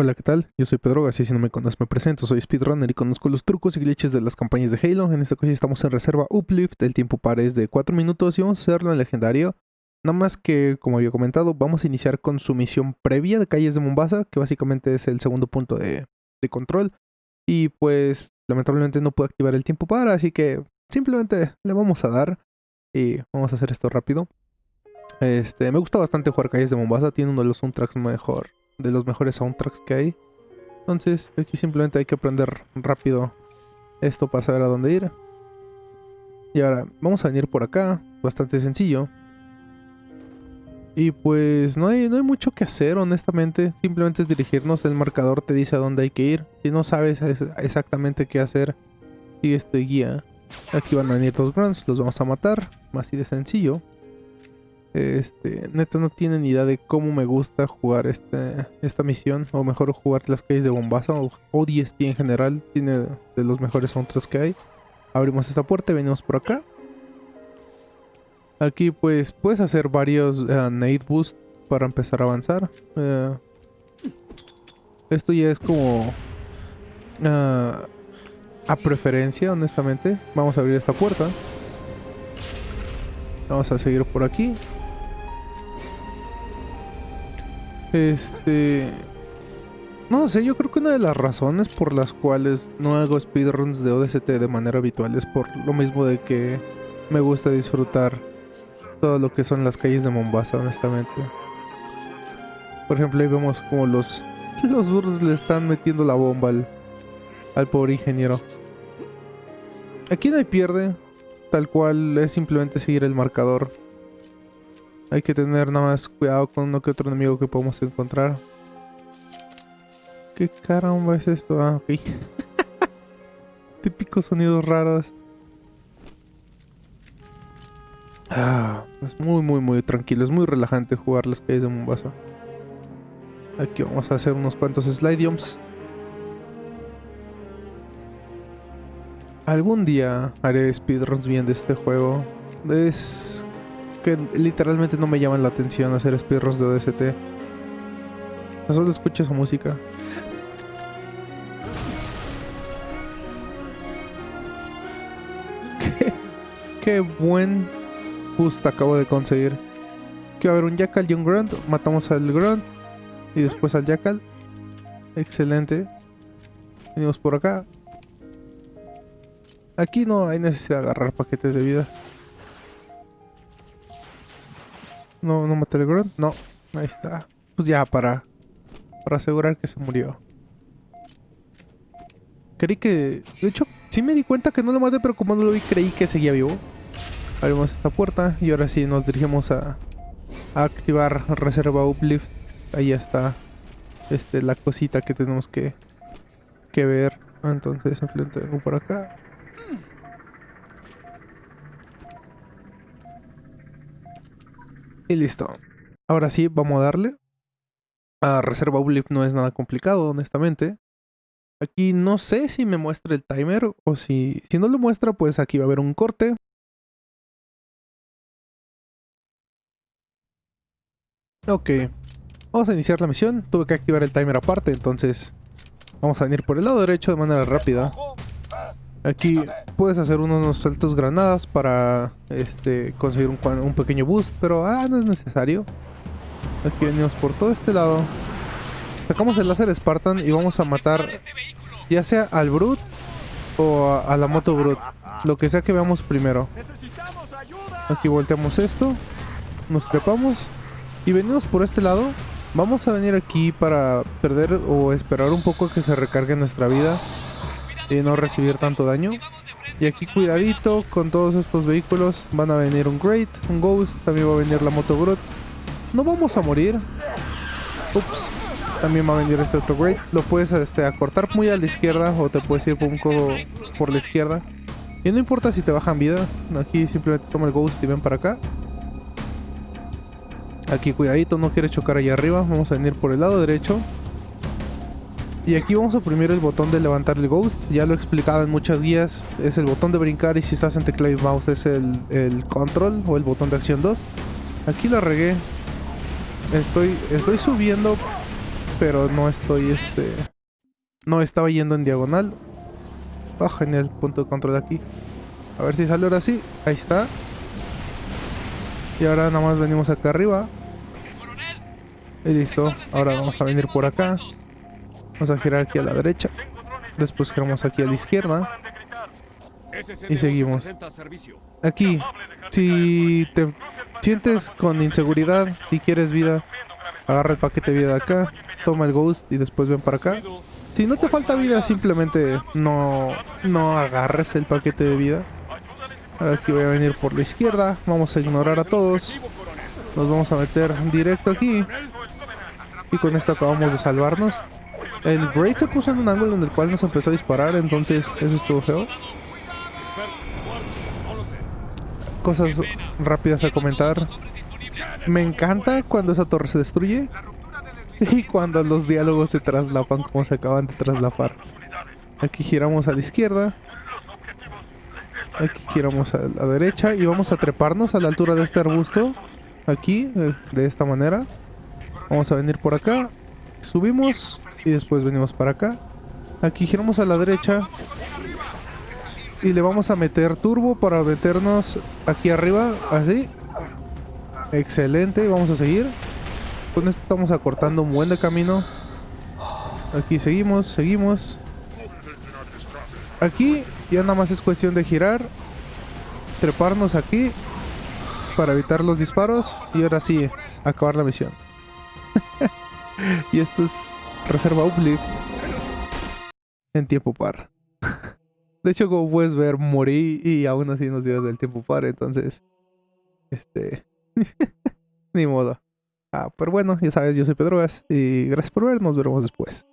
Hola, ¿qué tal? Yo soy Pedro, así si no me conoces me presento, soy speedrunner y conozco los trucos y glitches de las campañas de Halo. En esta ocasión estamos en reserva Uplift, el tiempo par es de 4 minutos y vamos a hacerlo en legendario. Nada más que, como había comentado, vamos a iniciar con su misión previa de Calles de Mombasa, que básicamente es el segundo punto de, control. Y pues, lamentablemente no puedo activar el tiempo par, así que simplemente le vamos a dar y vamos a hacer esto rápido. Este, me gusta bastante jugar Calles de Mombasa, tiene uno de los soundtracks mejor de los mejores soundtracks que hay. Entonces aquí simplemente hay que aprender rápido esto para saber a dónde ir. Y ahora vamos a venir por acá, bastante sencillo. Y pues no hay, no hay mucho que hacer honestamente, simplemente es dirigirnos, el marcador te dice a dónde hay que ir. Si no sabes exactamente qué hacer, sigue este guía. Aquí van a venir dos grunts, los vamos a matar, más así de sencillo. Este, neta no tienen idea de cómo me gusta jugar este, esta misión, o mejor jugar las calles de Bombasa, o ODST en general, tiene de los mejores soundtracks que hay. Abrimos esta puerta y venimos por acá. Aquí pues puedes hacer varios uh, nade boost para empezar a avanzar. Uh, esto ya es como uh, a preferencia, honestamente. Vamos a abrir esta puerta. Vamos a seguir por aquí. Este... No sé, yo creo que una de las razones por las cuales no hago speedruns de ODST de manera habitual es por lo mismo de que me gusta disfrutar todo lo que son las calles de Mombasa, honestamente. Por ejemplo, ahí vemos como los, los burros le están metiendo la bomba al, al pobre ingeniero. Aquí no hay pierde, tal cual es simplemente seguir el marcador. Hay que tener nada más cuidado con uno que otro enemigo que podemos encontrar. ¿Qué caramba es esto? Ah, ok. Típicos sonidos raros. Ah, es muy, muy, muy tranquilo. Es muy relajante jugar las calles de Mombasa. Aquí vamos a hacer unos cuantos slide jumps. Algún día haré speedruns bien de este juego. Es que literalmente no me llaman la atención hacer speedruns de ODST. Solo escucho su música. qué, qué buen boost acabo de conseguir. Que va a haber un Jackal y un Grunt. Matamos al Grunt. Y después al Jackal. Excelente. Venimos por acá. Aquí no hay necesidad de agarrar paquetes de vida. No, no maté el grunt. No, ahí está. Pues ya, para, para asegurar que se murió. Creí que... De hecho, sí me di cuenta que no lo maté, pero como no lo vi, creí que seguía vivo. Abrimos esta puerta y ahora sí nos dirigimos a, a activar reserva uplift. Ahí está este, la cosita que tenemos que, que ver. Entonces simplemente vengo por acá. Y listo. Ahora sí, vamos a darle. A reserva uplift no es nada complicado, honestamente. Aquí no sé si me muestra el timer o si, si no lo muestra, pues aquí va a haber un corte. Ok, vamos a iniciar la misión. Tuve que activar el timer aparte, entonces vamos a venir por el lado derecho de manera rápida. Aquí puedes hacer unos saltos granadas para este, conseguir un, pequeño boost, pero ah, no es necesario. Aquí venimos por todo este lado. Sacamos el láser Spartan y vamos a matar ya sea al Brute o a, la moto Brute. Lo que sea que veamos primero. Aquí volteamos esto. Nos trepamos. Y venimos por este lado. Vamos a venir aquí para perder o esperar un poco que se recargue nuestra vida y no recibir tanto daño. Y aquí cuidadito con todos estos vehículos. Van a venir un Great, un Ghost, también va a venir la Moto Brute. No vamos a morir. Ups. También va a venir este otro Great. Lo puedes este, acortar muy a la izquierda o te puedes ir un poco por la izquierda. Y no importa si te bajan vida. Aquí simplemente toma el Ghost y ven para acá. Aquí cuidadito, no quieres chocar allá arriba. Vamos a venir por el lado derecho. Y aquí vamos a oprimir el botón de levantar el Ghost. Ya lo he explicado en muchas guías. Es el botón de brincar y si estás en teclado y mouse es el, control o el botón de acción 2. Aquí la regué. Estoy, estoy subiendo pero no estoy, este... No estaba yendo en diagonal. Ah, genial, punto de control aquí. A ver si sale ahora sí. Ahí está. Y ahora nada más venimos acá arriba. Y listo. Ahora vamos a venir por acá. Vamos a girar aquí a la derecha. Después giramos aquí a la izquierda. Y seguimos. Aquí, si te sientes con inseguridad, si quieres vida, agarra el paquete de vida de acá, toma el ghost y después ven para acá. Si no te falta vida, simplemente no, no agarres el paquete de vida. Aquí voy a venir por la izquierda. Vamos a ignorar a todos. Nos vamos a meter directo aquí. Y con esto acabamos de salvarnos. El Braid se puso en un ángulo en el cual nos empezó a disparar, entonces eso estuvo feo. Cosas rápidas a comentar. Me encanta cuando esa torre se destruye. Y cuando los diálogos se traslapan como se acaban de traslapar. Aquí giramos a la izquierda. Aquí giramos a la derecha y vamos a treparnos a la altura de este arbusto. Aquí, eh, de esta manera. Vamos a venir por acá. Subimos y después venimos para acá. Aquí giramos a la derecha. Y le vamos a meter turbo para meternos aquí arriba. Así. Excelente. Vamos a seguir. Con esto estamos acortando un buen de camino. Aquí seguimos, seguimos. Aquí ya nada más es cuestión de girar. Treparnos aquí. Para evitar los disparos. Y ahora sí, acabar la misión. y esto es reserva uplift. En tiempo par. De hecho, como puedes ver, morí y aún así nos dio del tiempo par. Entonces, este... Ni modo. Ah, pero bueno, ya sabes, yo soy Pedrogas y gracias por ver, nos veremos después.